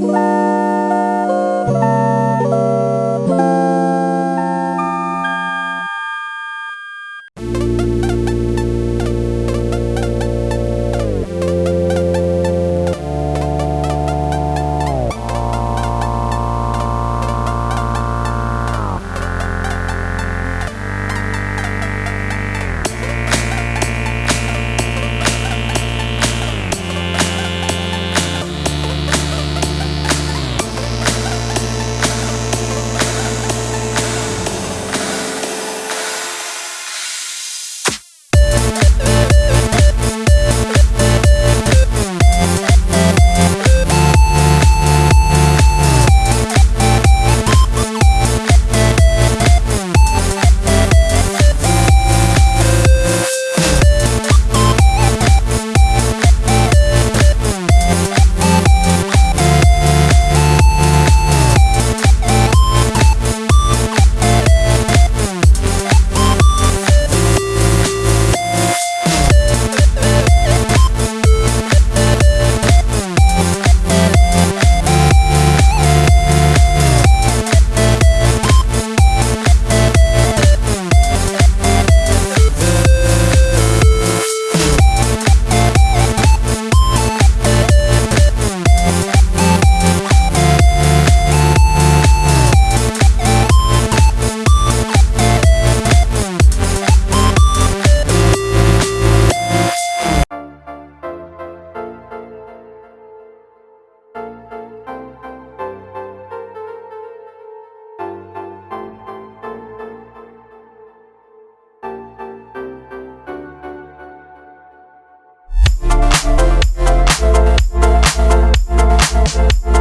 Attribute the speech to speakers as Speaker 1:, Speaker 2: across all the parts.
Speaker 1: Bye. you.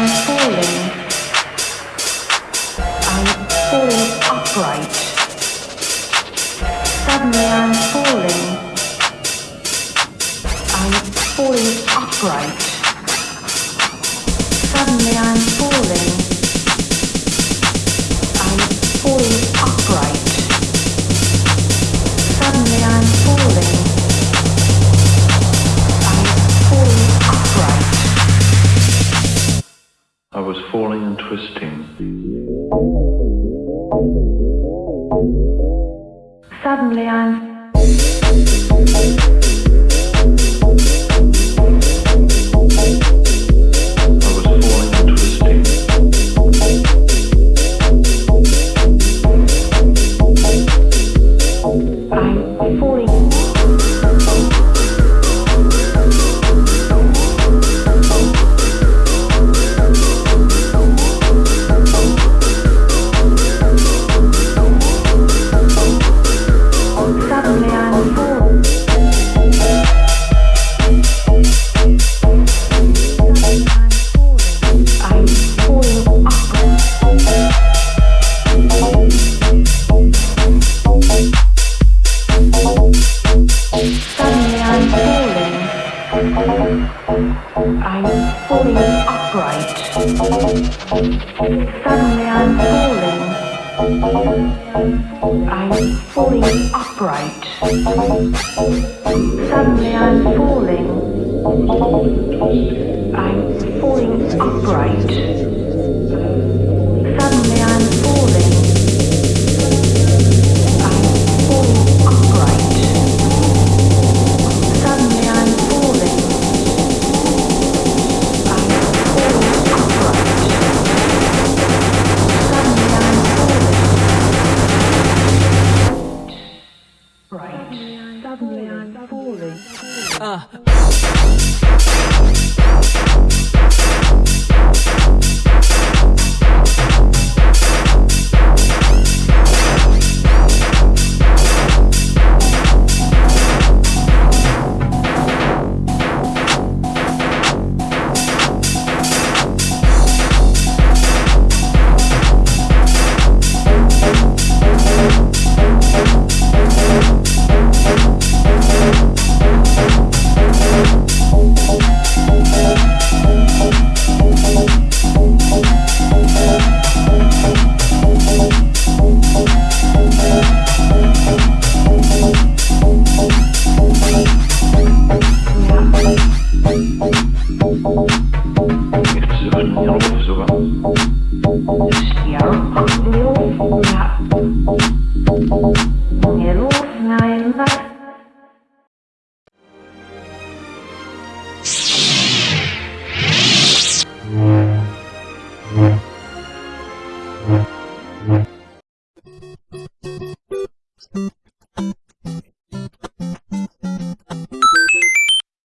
Speaker 1: I'm falling. I'm falling upright. Suddenly I'm falling. I'm falling upright. Suddenly I'm falling. I'm falling upright. Suddenly I'm falling. I'm falling upright.
Speaker 2: Was falling and twisting.
Speaker 1: Suddenly I'm Falling upright. Suddenly I'm falling. I'm falling upright. Suddenly I'm falling. I'm falling upright.